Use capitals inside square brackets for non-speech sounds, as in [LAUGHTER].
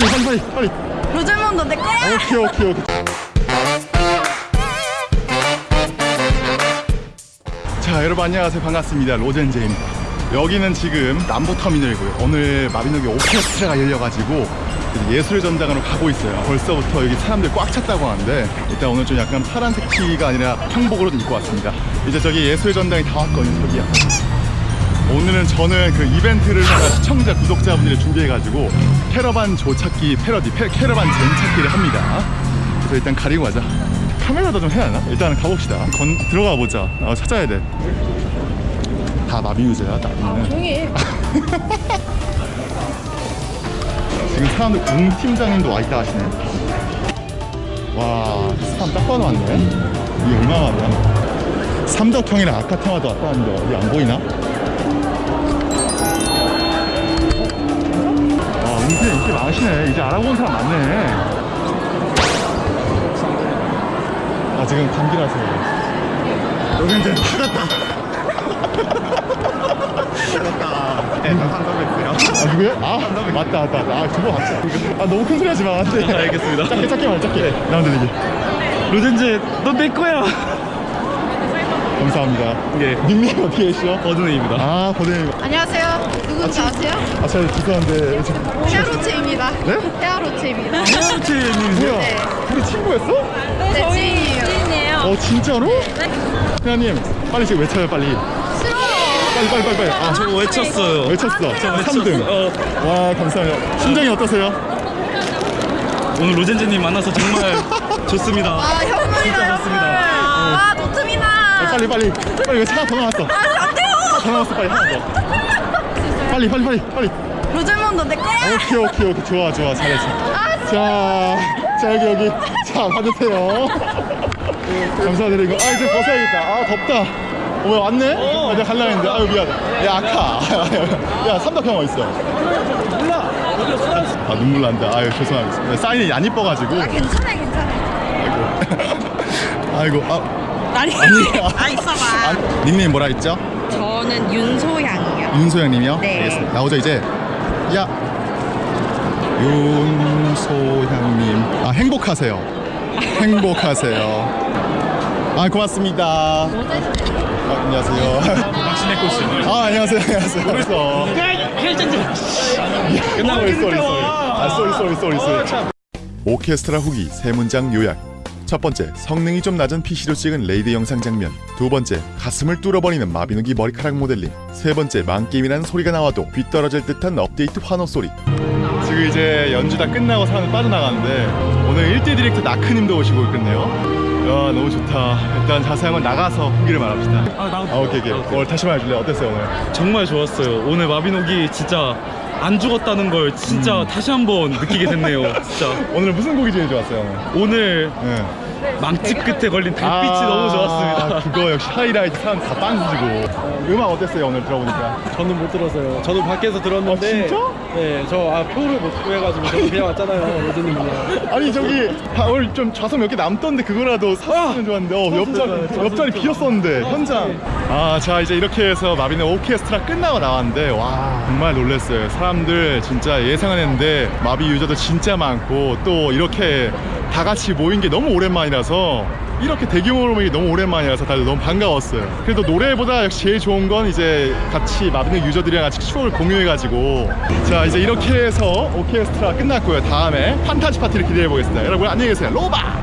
빨리 빨리 빨리 빨리. 로잘몬도 내 거야. 오케이 오케이 오케이. 자 여러분 안녕하세요. 반갑습니다. 로젠제입니다. 여기는 지금 남부터미널이고요. 오늘 마비노기 오케스트라가 열려가지고 예술의 전당으로 가고 있어요. 벌써부터 여기 사람들 꽉 찼다고 하는데 일단 오늘 좀 약간 파란색 티가 아니라 평복으로 좀 입고 왔습니다. 이제 저기 예술의 전당이 다 왔거든요. 저기야 오늘은 저는 그 이벤트를 시청자 구독자분들이 준비해가지고 캐러반 조찾기 패러디 패, 캐러반 젠 찾기를 합니다. 그래서 일단 가리고 가자. 카메라도 좀 해야 하나? 일단 가봅시다. 건, 들어가 보자. 어, 찾아야 돼다 마비 유저야 나비는 조용히 해. [LAUGHS] 지금 사람들 웅 팀장님도 와있다 하시네. 와 스탐 딱 봐도 왔네. 이게 얼마나 많냐? 삼덕형이랑 아카타마도 왔다 하는데 어디 안 보이나? 와 웅팀 인기 많으시네 이제 알아보는 사람 많네 아 지금 감기라서 여기 이제 네, 저 산더백스요. 아 누구야? 아 맞다 맞다 맞다. 아 그거 맞다 아 너무 큰 소리 하지 마 안돼 알겠습니다. [LAUGHS] 작게 작게 말 작게 나만 들리게 로젠제, 너내 거야. 감사합니다 예, 닉네임 어떻게 되시죠? 버드네입니다. 아 고대님 안녕하세요. 누군지 아 세요? 아 제가 죄송한데 저- 헤아로체입니다. 네? 헤아로체입니다. 헤어체님이세요? 뭐야 우리 친구였어? 네, 저희 찐이에요. 어 진짜로? 회원님 빨리 지금 외쳐요 빨리 빨리 빨리 빨리 빨리 아저 외쳤어요. 외쳤어 저 3등 어, 와 감사합니다 심정이 어떠세요? 오늘 로젠제님 만나서 정말 좋습니다. 아, 현물이다, 현물. 좋습니다. 아, 노트미나. 아, 빨리 빨리. 빨리 왜 차가 더 나왔어. 아, 안 돼요. 더 나왔어 빨리 하나 더. 빨리 빨리 빨리 빨리. 로잘몬도 내 거야. 오케이 오케이 오케이. 좋아 좋아. 잘했어. 자, 자 여기 여기. 자 받으세요. 감사드리고. 아 이제 벗어야겠다. 아 덥다. 어, 왜 왔네? 아, 내가 갈라 했는데. 아유 미안해. 야 아카. [LAUGHS] 야 삼덕형 어딨어? 몰라. 아 눈물 난다. 아유 죄송합니다. 사인이 안 이뻐가지고. 아, 괜찮아요, 괜찮아요. 아이고. [LAUGHS] 아 아니, 아 니에요. 아, 있어봐. 아, 닉네임 뭐라 했죠? 저는 윤소양이요. 윤소영님이요? 네. 알겠습니다. 나오죠 이제. 야. 윤소향님. 아 행복하세요. 행복하세요. 아 고맙습니다. 아, 안녕하세요. 당신의 꽃이. 아 안녕하세요. 안녕하세요. 그래서 끝나고 있어 있어. 아 쏘리 쏘리 쏘리 쏘리. 오케스트라 후기 세 문장 요약. 첫 번째, 성능이 좀 낮은 PC로 찍은 raid 영상 장면. 두 번째, 가슴을 뚫어버리는 마비노기 머리카락 모델링. 세 번째, 망게임이라는 소리가 나와도 귀 떨어질 듯한 업데이트 환호 소리. 지금 이제 연주 다 끝나고 사람들 빠져나가는데 오늘 1대 디렉터 나크님도 오시고 있겠네요. 야 너무 좋다. 일단 자세한 건 나가서 후기를 말합시다. 아, 나 아 오케이 오케이. 오늘 다시 말해줄래? 어땠어요 오늘? 정말 좋았어요. 오늘 마비노기 진짜 안 죽었다는 걸 진짜 다시 한번 느끼게 됐네요. 진짜. [LAUGHS] 오늘 무슨 곡이 제일 좋았어요 오늘? 오늘 네. 망치 끝에 걸린 달빛이 아, 너무 좋았습니다. 그거 역시 하이라이트 사람 다 빵지고. 음악 어땠어요 오늘 들어보니까? 저는 못 들었어요. 저도 밖에서 들었는데. 아, 진짜? 네, 저 아, 표를 못 구해가지고 저는 그냥 왔잖아요, 로즈님 그냥. 아니 저기 아, 오늘 좀 좌석 몇 개 남던데 그거라도 샀으면 좋았는데 어, 옆자리 옆자리 비었었는데 현장 아자 이제 이렇게 해서 마비노 오케스트라 끝나고 나왔는데 와 정말 놀랐어요 사람들 진짜 예상은 했는데 마비 유저도 진짜 많고 또 이렇게 다 같이 모인 게 너무 오랜만이라서 이렇게 대규모로 모인 게 너무 오랜만이라서 다들 너무 반가웠어요. 그래도 노래보다 역시 제일 좋은 건 이제 같이 마비노 유저들이랑 같이 추억을 공유해가지고. 자 이제 이렇게 해서 오케스트라 끝났고요. 다음에 판타지 파티를 기대해 보겠습니다. 여러분 안녕히 계세요. 로바